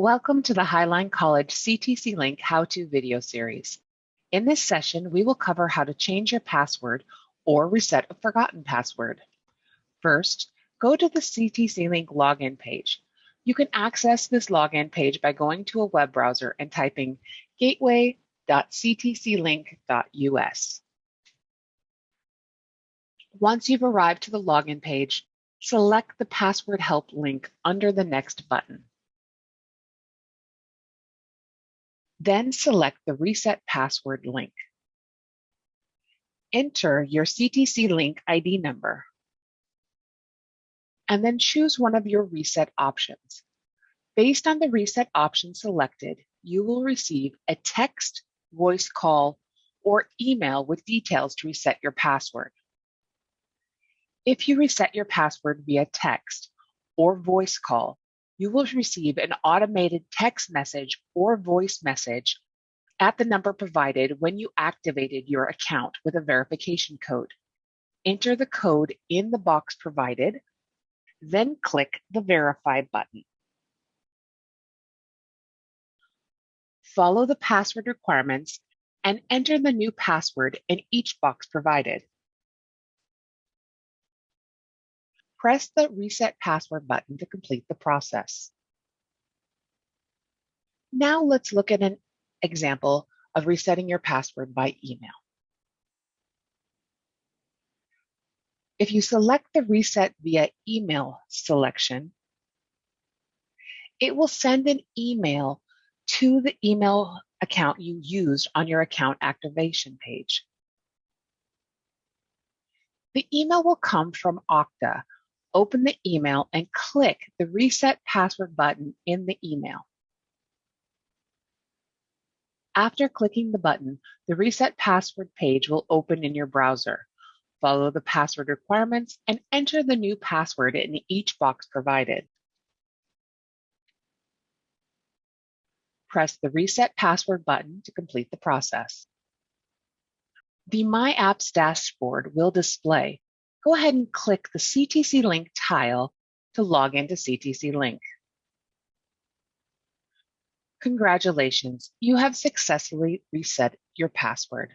Welcome to the Highline College CTC Link how-to video series. In this session, we will cover how to change your password or reset a forgotten password. First, go to the CTC Link login page. You can access this login page by going to a web browser and typing gateway.ctclink.us. Once you've arrived to the login page, select the password help link under the next button. Then select the Reset Password link. Enter your CTC Link ID number, and then choose one of your reset options. Based on the reset option selected, you will receive a text, voice call, or email with details to reset your password. If you reset your password via text or voice call, you will receive an automated text message or voice message at the number provided when you activated your account with a verification code. Enter the code in the box provided, then click the Verify button. Follow the password requirements and enter the new password in each box provided. Press the Reset Password button to complete the process. Now let's look at an example of resetting your password by email. If you select the Reset via Email selection, it will send an email to the email account you used on your account activation page. The email will come from Okta, open the email and click the Reset Password button in the email. After clicking the button, the Reset Password page will open in your browser. Follow the password requirements and enter the new password in each box provided. Press the Reset Password button to complete the process. The My Apps dashboard will display go ahead and click the CTC Link tile to log into CTC Link. Congratulations, you have successfully reset your password.